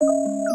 Música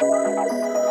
Música